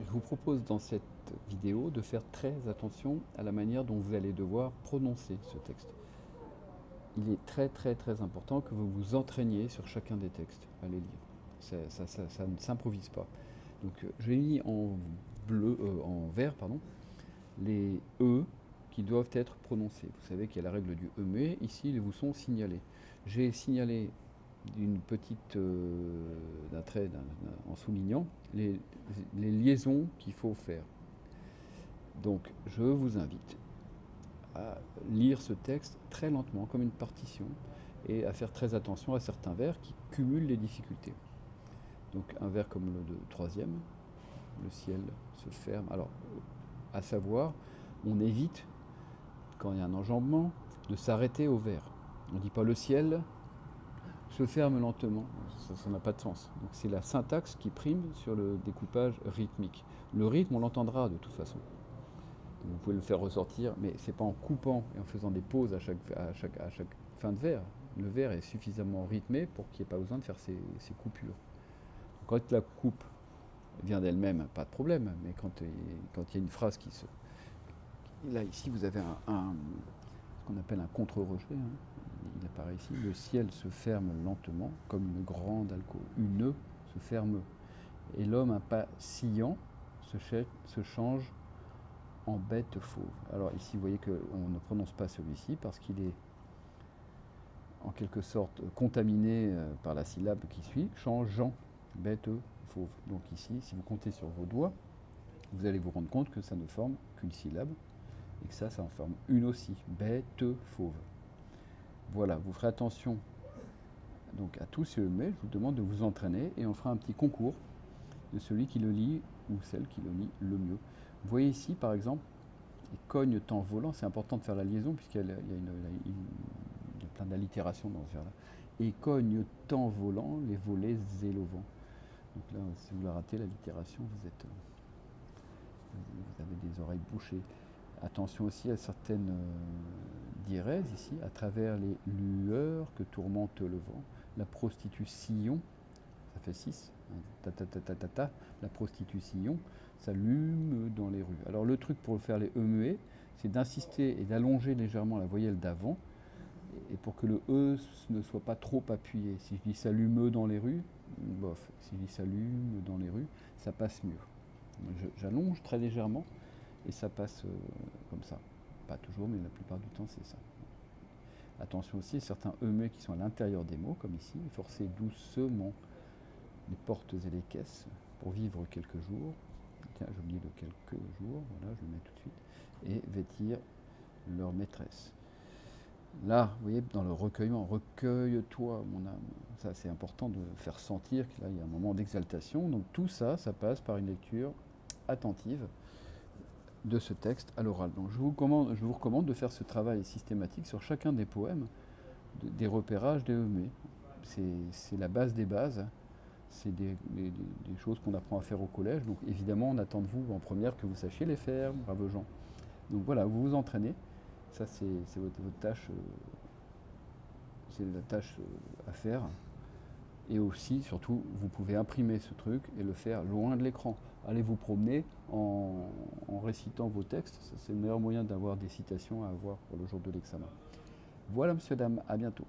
Je vous propose dans cette vidéo de faire très attention à la manière dont vous allez devoir prononcer ce texte. Il est très très très important que vous vous entraîniez sur chacun des textes à les lire. Ça, ne s'improvise pas. Donc euh, j'ai mis en bleu, euh, en vert, pardon, les E qui doivent être prononcés. Vous savez qu'il y a la règle du E, mais ici ils vous sont signalés. J'ai signalé d'une petite euh, en soulignant les, liaisons qu'il faut faire. Donc je vous invite à lire ce texte très lentement, comme une partition, et à faire très attention à certains vers qui cumulent les difficultés. Donc un vers comme le troisième, le ciel se ferme. Alors, à savoir, on évite, quand il y a un enjambement, de s'arrêter au vers. On ne dit pas le ciel se ferme lentement. Ça n'a pas de sens. Donc c'est la syntaxe qui prime sur le découpage rythmique. Le rythme, on l'entendra de toute façon. vous pouvez le faire ressortir, mais c'est pas en coupant et en faisant des pauses à chaque, fin de vers. Le vers est suffisamment rythmé pour qu'il n'y ait pas besoin de faire ces, coupures. Quand la coupe vient d'elle-même, pas de problème, mais quand, quand il y a une phrase qui se... Là, ici, vous avez un, ce qu'on appelle un contre-rejet. Hein apparaît ici, le ciel se ferme lentement, comme une grande alcôve. Une se ferme. Et l'homme impatient se, se change en bête fauve. Alors ici, vous voyez qu'on ne prononce pas celui-ci parce qu'il est en quelque sorte contaminé euh, par la syllabe qui suit, changeant, bête fauve. Donc ici, si vous comptez sur vos doigts, vous allez vous rendre compte que ça ne forme qu'une syllabe et que ça, ça en forme une aussi, bête fauve. Voilà, vous ferez attention donc à tous ces mais je vous demande de vous entraîner et on fera un petit concours de celui qui le lit ou celle qui le lit le mieux. Vous voyez ici par exemple, il cogne tant volant, c'est important de faire la liaison puisqu'il y, a plein d'allitérations dans ce vers-là. Et cogne tant volant, les volets et Donc là, si vous la ratez, l'allitération, vous êtes, vous avez des oreilles bouchées. Attention aussi à certaines diérèses ici, à travers les lueurs que tourmente le vent. La prostitution, ça fait 6, ta, ta, ta, ta, la prostitution s'allume dans les rues. Alors le truc pour faire les E muets, c'est d'insister et d'allonger légèrement la voyelle d'avant, et pour que le E ne soit pas trop appuyé. Si je dis s'allume dans les rues, bof. Si je dis s'allume dans les rues, ça passe mieux. J'allonge très légèrement, et ça passe euh, comme ça. Pas toujours, mais la plupart du temps, c'est ça. Attention aussi, certains E qui sont à l'intérieur des mots, comme ici, forcez doucement les portes et les caisses pour vivre quelques jours. Tiens, j'oublie de quelques jours, voilà, je le mets tout de suite. Et vêtir leur maîtresse. Là, vous voyez, dans le recueillement, recueille-toi, mon âme. Ça, c'est important de faire sentir qu'il y a un moment d'exaltation. Donc tout ça, ça passe par une lecture attentive de ce texte à l'oral. Donc je vous, recommande de faire ce travail systématique sur chacun des poèmes, des repérages, des eumées. C'est la base des bases, c'est des, choses qu'on apprend à faire au collège. Donc évidemment, on attend de vous en première que vous sachiez les faire, bravo gens. Donc voilà, vous vous entraînez. Ça, c'est votre, votre, tâche, euh, c'est la tâche euh, à faire. Et aussi, surtout, vous pouvez imprimer ce truc et le faire loin de l'écran. Allez vous promener en, récitant vos textes. C'est le meilleur moyen d'avoir des citations à avoir pour le jour de l'examen. Voilà, monsieur, dame, à bientôt.